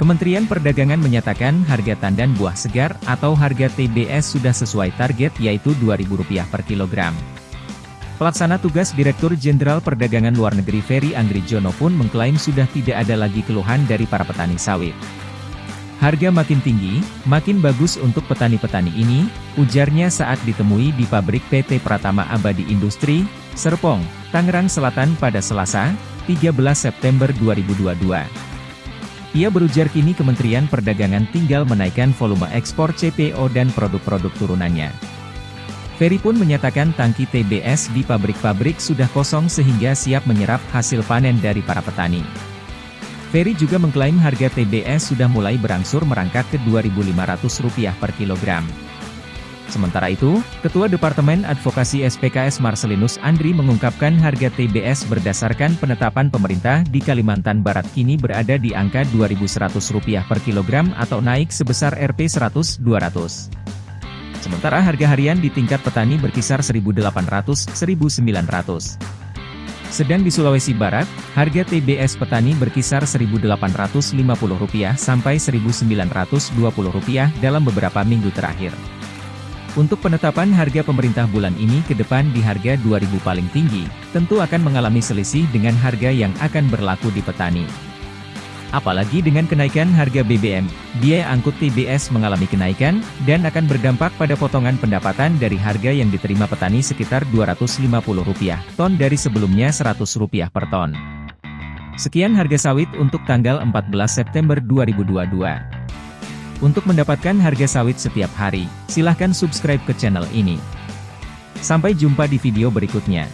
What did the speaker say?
Kementerian Perdagangan menyatakan harga tandan buah segar atau harga TBS sudah sesuai target yaitu Rp2.000 per kilogram. Pelaksana tugas Direktur Jenderal Perdagangan Luar Negeri Ferry Anggrijono pun mengklaim sudah tidak ada lagi keluhan dari para petani sawit. Harga makin tinggi, makin bagus untuk petani-petani ini, ujarnya saat ditemui di pabrik PT Pratama Abadi Industri, Serpong, Tangerang Selatan pada Selasa, 13 September 2022. Ia berujar kini Kementerian Perdagangan tinggal menaikkan volume ekspor CPO dan produk-produk turunannya. Ferry pun menyatakan tangki TBS di pabrik-pabrik sudah kosong sehingga siap menyerap hasil panen dari para petani. Ferry juga mengklaim harga TBS sudah mulai berangsur merangkak ke Rp2.500 per kilogram. Sementara itu, Ketua Departemen Advokasi SPKS Marcelinus Andri mengungkapkan harga TBS berdasarkan penetapan pemerintah di Kalimantan Barat kini berada di angka Rp2.100 per kilogram atau naik sebesar Rp 100-200. Sementara harga harian di tingkat petani berkisar Rp1.800-Rp1.900. Sedang di Sulawesi Barat, harga TBS petani berkisar Rp1.850 sampai Rp1.920 dalam beberapa minggu terakhir. Untuk penetapan harga pemerintah bulan ini ke depan di harga 2000 paling tinggi, tentu akan mengalami selisih dengan harga yang akan berlaku di petani. Apalagi dengan kenaikan harga BBM, biaya angkut TBS mengalami kenaikan, dan akan berdampak pada potongan pendapatan dari harga yang diterima petani sekitar Rp250 ton dari sebelumnya Rp100 per ton. Sekian harga sawit untuk tanggal 14 September 2022. Untuk mendapatkan harga sawit setiap hari, silahkan subscribe ke channel ini. Sampai jumpa di video berikutnya.